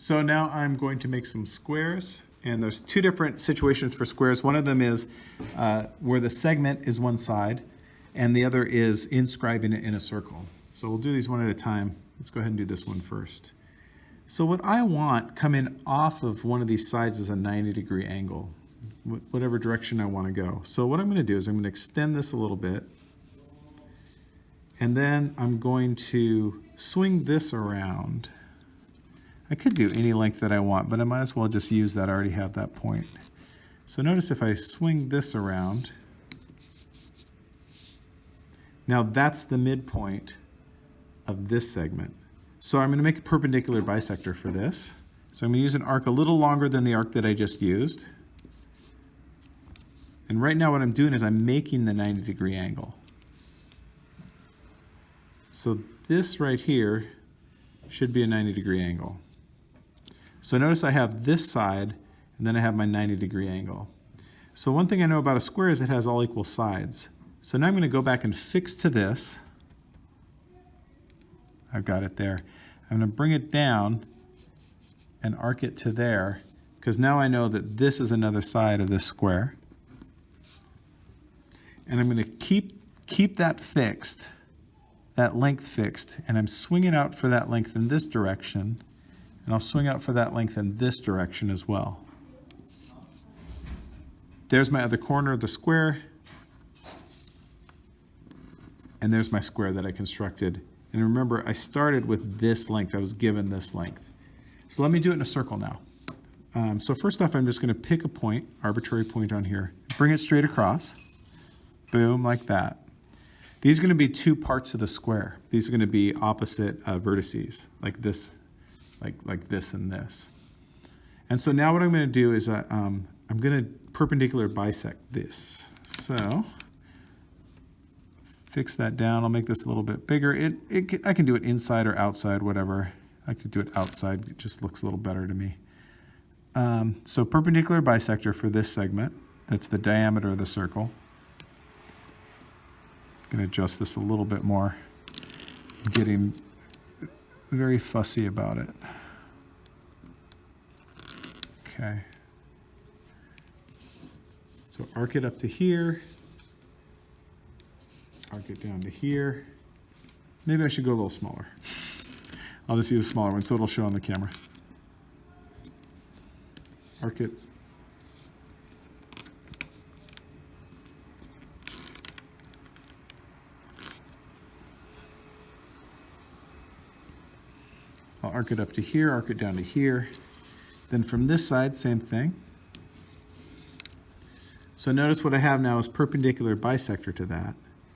So now I'm going to make some squares, and there's two different situations for squares. One of them is uh, where the segment is one side, and the other is inscribing it in a circle. So we'll do these one at a time. Let's go ahead and do this one first. So what I want coming off of one of these sides is a 90 degree angle, whatever direction I want to go. So what I'm going to do is I'm going to extend this a little bit, and then I'm going to swing this around. I could do any length that I want, but I might as well just use that. I already have that point. So notice if I swing this around, now that's the midpoint of this segment. So I'm going to make a perpendicular bisector for this. So I'm going to use an arc a little longer than the arc that I just used. And right now what I'm doing is I'm making the 90 degree angle. So this right here should be a 90 degree angle. So notice I have this side and then I have my 90 degree angle. So one thing I know about a square is it has all equal sides. So now I'm going to go back and fix to this. I've got it there. I'm going to bring it down and arc it to there because now I know that this is another side of this square. And I'm going to keep, keep that fixed, that length fixed, and I'm swinging out for that length in this direction, and I'll swing out for that length in this direction as well. There's my other corner of the square, and there's my square that I constructed and remember, I started with this length. I was given this length. So let me do it in a circle now. Um, so first off, I'm just going to pick a point, arbitrary point on here, bring it straight across. Boom, like that. These are going to be two parts of the square. These are going to be opposite uh, vertices, like this, like, like this and this. And so now what I'm going to do is uh, um, I'm going to perpendicular bisect this. So fix that down. I'll make this a little bit bigger. It, it, I can do it inside or outside, whatever. I like to do it outside. It just looks a little better to me. Um, so perpendicular bisector for this segment. That's the diameter of the circle. I'm going to adjust this a little bit more. Getting very fussy about it. Okay. So arc it up to here arc it down to here. Maybe I should go a little smaller. I'll just use a smaller one so it'll show on the camera. Arc it. I'll arc it up to here, arc it down to here. Then from this side, same thing. So notice what I have now is perpendicular bisector to that.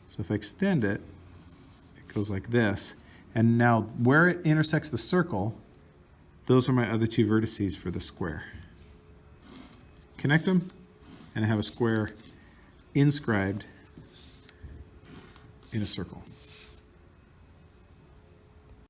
So if I extend it, it goes like this. And now where it intersects the circle, those are my other two vertices for the square. Connect them, and I have a square inscribed in a circle.